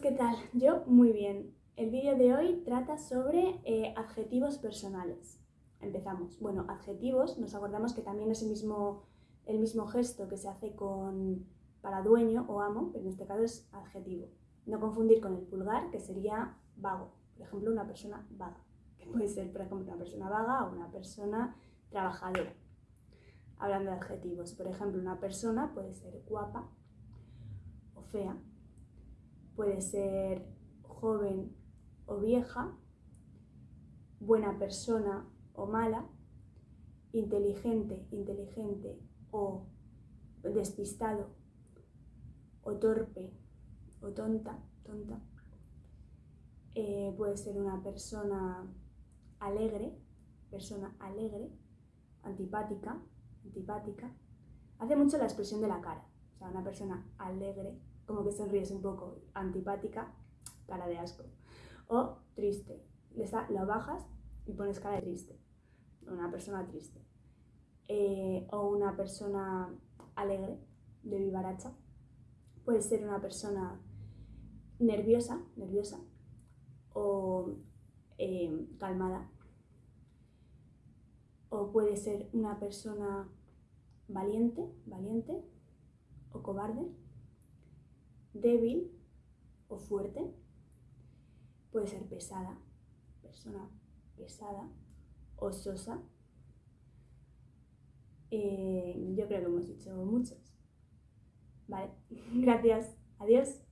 ¿qué tal? Yo muy bien. El vídeo de hoy trata sobre eh, adjetivos personales. Empezamos. Bueno, adjetivos, nos acordamos que también es el mismo, el mismo gesto que se hace con para dueño o amo, pero en este caso es adjetivo. No confundir con el pulgar, que sería vago. Por ejemplo, una persona vaga, que puede ser, por ejemplo, una persona vaga o una persona trabajadora. Hablando de adjetivos, por ejemplo, una persona puede ser guapa o fea, puede ser joven o vieja, buena persona o mala, inteligente, inteligente o despistado o torpe o tonta, tonta. Eh, puede ser una persona alegre, persona alegre, antipática, antipática. Hace mucho la expresión de la cara, o sea, una persona alegre, como que sonríes un poco, antipática, cara de asco. O triste, lo bajas y pones cara de triste, una persona triste. Eh, o una persona alegre, de vivaracha. Puede ser una persona nerviosa, nerviosa o eh, calmada. O puede ser una persona valiente, valiente o cobarde débil o fuerte, puede ser pesada, persona pesada o sosa. Eh, yo creo que hemos dicho muchos. Vale, gracias, adiós.